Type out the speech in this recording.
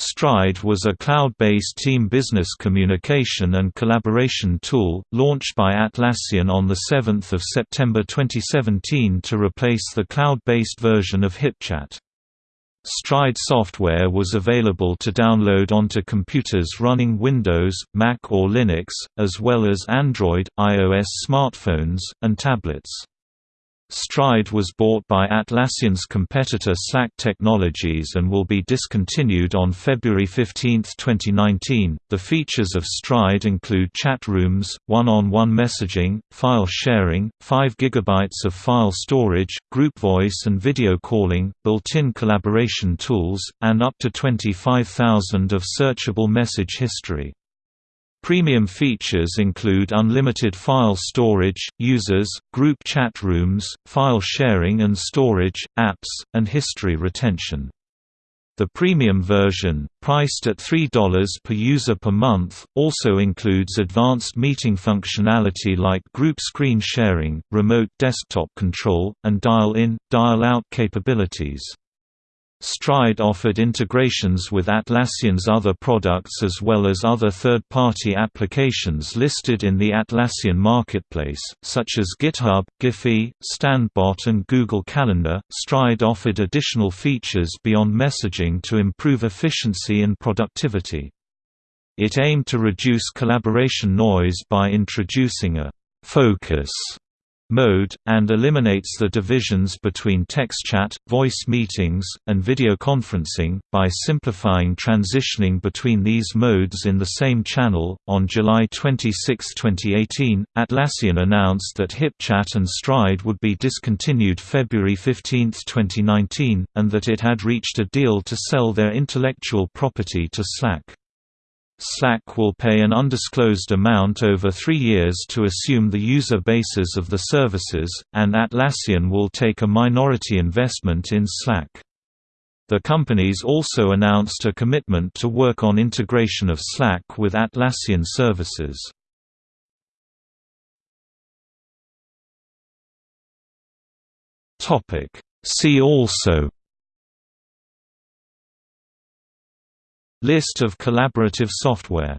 Stride was a cloud-based team business communication and collaboration tool, launched by Atlassian on 7 September 2017 to replace the cloud-based version of HipChat. Stride software was available to download onto computers running Windows, Mac or Linux, as well as Android, iOS smartphones, and tablets. Stride was bought by Atlassian's competitor Slack Technologies and will be discontinued on February 15, 2019. The features of Stride include chat rooms, one-on-one messaging, file sharing, 5 GB of file storage, group voice and video calling, built-in collaboration tools, and up to 25,000 of searchable message history. Premium features include unlimited file storage, users, group chat rooms, file sharing and storage, apps, and history retention. The premium version, priced at $3 per user per month, also includes advanced meeting functionality like group screen sharing, remote desktop control, and dial-in, dial-out capabilities. Stride offered integrations with Atlassian's other products as well as other third-party applications listed in the Atlassian marketplace, such as GitHub, Giphy, StandBot and Google Calendar. Stride offered additional features beyond messaging to improve efficiency and productivity. It aimed to reduce collaboration noise by introducing a focus mode, and eliminates the divisions between text chat, voice meetings, and video conferencing, by simplifying transitioning between these modes in the same channel. On July 26, 2018, Atlassian announced that HipChat and Stride would be discontinued February 15, 2019, and that it had reached a deal to sell their intellectual property to Slack. Slack will pay an undisclosed amount over three years to assume the user bases of the services, and Atlassian will take a minority investment in Slack. The companies also announced a commitment to work on integration of Slack with Atlassian services. See also List of collaborative software